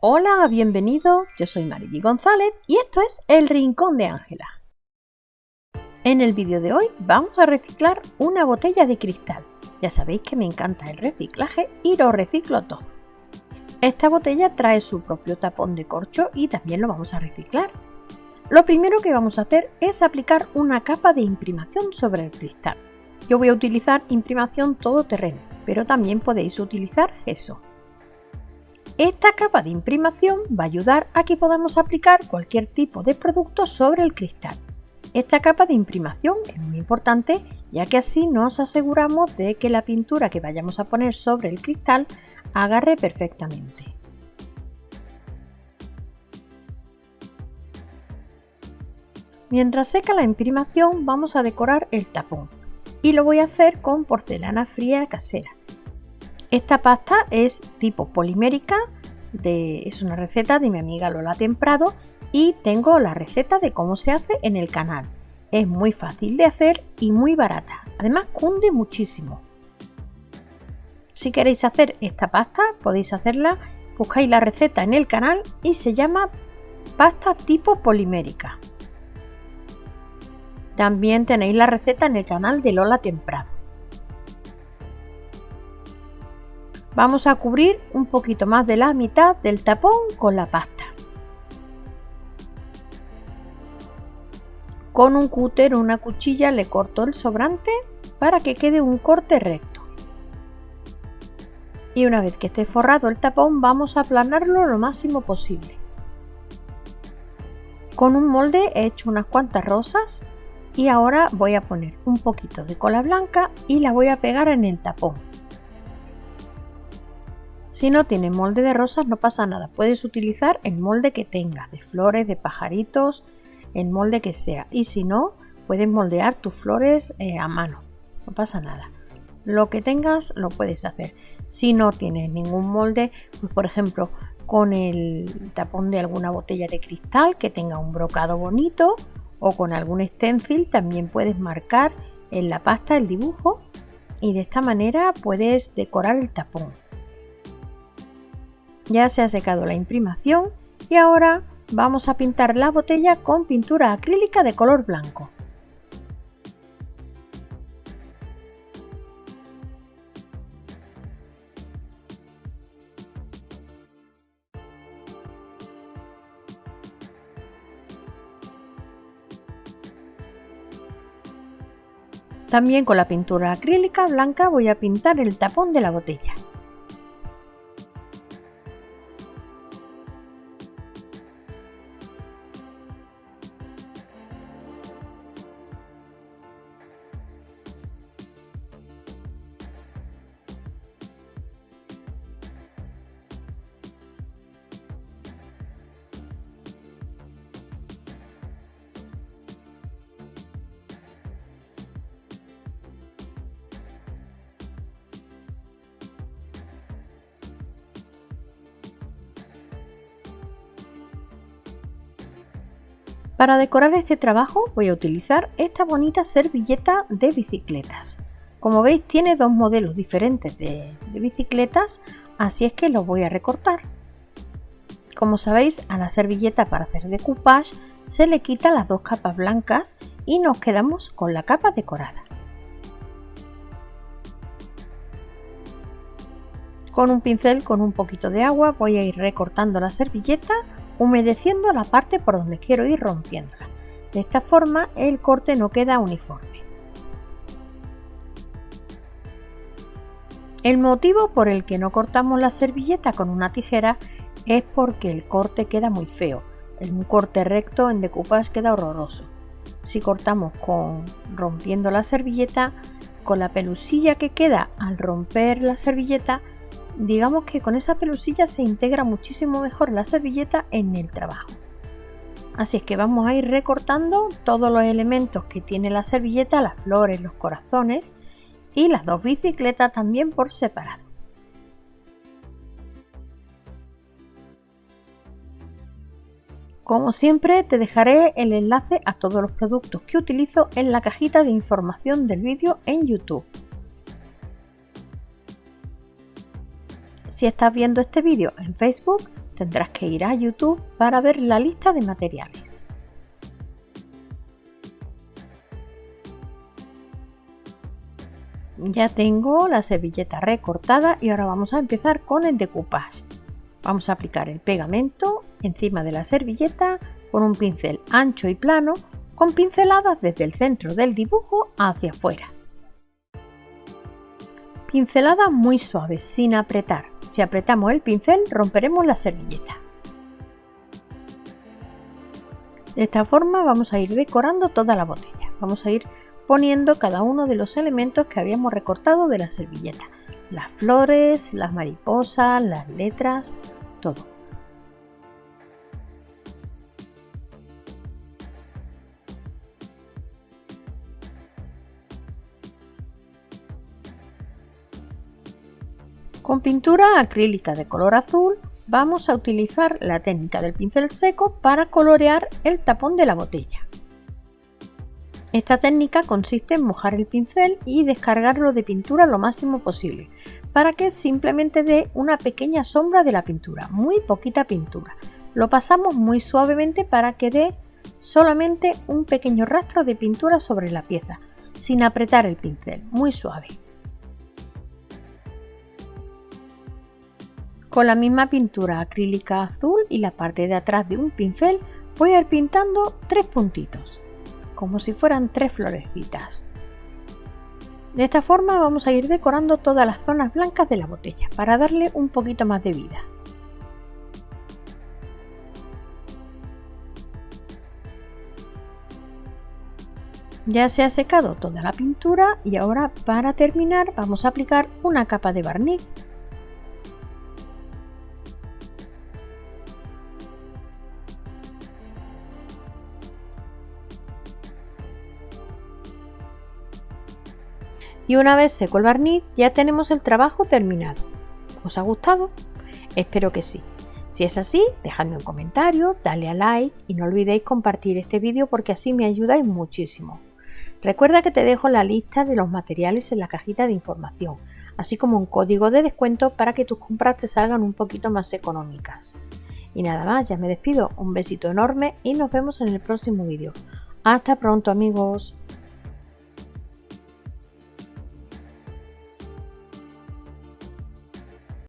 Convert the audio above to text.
Hola, bienvenido, yo soy Marily González y esto es El Rincón de Ángela. En el vídeo de hoy vamos a reciclar una botella de cristal. Ya sabéis que me encanta el reciclaje y lo reciclo todo. Esta botella trae su propio tapón de corcho y también lo vamos a reciclar. Lo primero que vamos a hacer es aplicar una capa de imprimación sobre el cristal. Yo voy a utilizar imprimación todoterreno, pero también podéis utilizar gesso. Esta capa de imprimación va a ayudar a que podamos aplicar cualquier tipo de producto sobre el cristal. Esta capa de imprimación es muy importante ya que así nos aseguramos de que la pintura que vayamos a poner sobre el cristal agarre perfectamente. Mientras seca la imprimación vamos a decorar el tapón y lo voy a hacer con porcelana fría casera. Esta pasta es tipo polimérica, es una receta de mi amiga Lola Temprado y tengo la receta de cómo se hace en el canal. Es muy fácil de hacer y muy barata, además cunde muchísimo. Si queréis hacer esta pasta podéis hacerla, buscáis la receta en el canal y se llama pasta tipo polimérica. También tenéis la receta en el canal de Lola Temprado. Vamos a cubrir un poquito más de la mitad del tapón con la pasta. Con un cúter o una cuchilla le corto el sobrante para que quede un corte recto. Y una vez que esté forrado el tapón vamos a aplanarlo lo máximo posible. Con un molde he hecho unas cuantas rosas y ahora voy a poner un poquito de cola blanca y la voy a pegar en el tapón. Si no tienes molde de rosas no pasa nada, puedes utilizar el molde que tengas, de flores, de pajaritos, el molde que sea. Y si no, puedes moldear tus flores eh, a mano, no pasa nada. Lo que tengas lo puedes hacer. Si no tienes ningún molde, pues por ejemplo con el tapón de alguna botella de cristal que tenga un brocado bonito o con algún stencil también puedes marcar en la pasta el dibujo y de esta manera puedes decorar el tapón. Ya se ha secado la imprimación y ahora vamos a pintar la botella con pintura acrílica de color blanco. También con la pintura acrílica blanca voy a pintar el tapón de la botella. Para decorar este trabajo voy a utilizar esta bonita servilleta de bicicletas. Como veis tiene dos modelos diferentes de, bicicletas, así es que los voy a recortar. Como sabéis, a la servilleta para hacer decoupage se le quita las dos capas blancas y nos quedamos con la capa decorada. Con un pincel con un poquito de agua voy a ir recortando la servilleta humedeciendo la parte por donde quiero ir rompiéndola. De esta forma el corte no queda uniforme. El motivo por el que no cortamos la servilleta con una tijera es porque el corte queda muy feo. Un corte recto en decoupage queda horroroso. Si cortamos con rompiendo la servilleta, con la pelusilla que queda al romper la servilleta, digamos que con esa pelusilla se integra muchísimo mejor la servilleta en el trabajo. Así es que vamos a ir recortando todos los elementos que tiene la servilleta, las flores, los corazones y las dos bicicletas también por separado. Como siempre te dejaré el enlace a todos los productos que utilizo en la cajita de información del vídeo en YouTube. Si estás viendo este vídeo en Facebook, tendrás que ir a YouTube para ver la lista de materiales. Ya tengo la servilleta recortada y ahora vamos a empezar con el decoupage. Vamos a aplicar el pegamento encima de la servilleta con un pincel ancho y plano con pinceladas desde el centro del dibujo hacia afuera. Pinceladas muy suaves, sin apretar. Si apretamos el pincel romperemos la servilleta. De esta forma vamos a ir decorando toda la botella. Vamos a ir poniendo cada uno de los elementos que habíamos recortado de la servilleta. Las flores, las mariposas, las letras, todo. Con pintura acrílica de color azul vamos a utilizar la técnica del pincel seco para colorear el tapón de la botella. Esta técnica consiste en mojar el pincel y descargarlo de pintura lo máximo posible para que simplemente dé una pequeña sombra de la pintura, muy poquita pintura. Lo pasamos muy suavemente para que dé solamente un pequeño rastro de pintura sobre la pieza, sin apretar el pincel, muy suave. Con la misma pintura acrílica azul y la parte de atrás de un pincel voy a ir pintando tres puntitos como si fueran tres florecitas. De esta forma vamos a ir decorando todas las zonas blancas de la botella para darle un poquito más de vida. Ya se ha secado toda la pintura y ahora para terminar vamos a aplicar una capa de barniz Y una vez seco el barniz ya tenemos el trabajo terminado. ¿Os ha gustado? Espero que sí. Si es así, dejadme un comentario, dale a like y no olvidéis compartir este vídeo porque así me ayudáis muchísimo. Recuerda que te dejo la lista de los materiales en la cajita de información, así como un código de descuento para que tus compras te salgan un poquito más económicas. Y nada más, ya me despido, un besito enorme y nos vemos en el próximo vídeo. Hasta pronto amigos.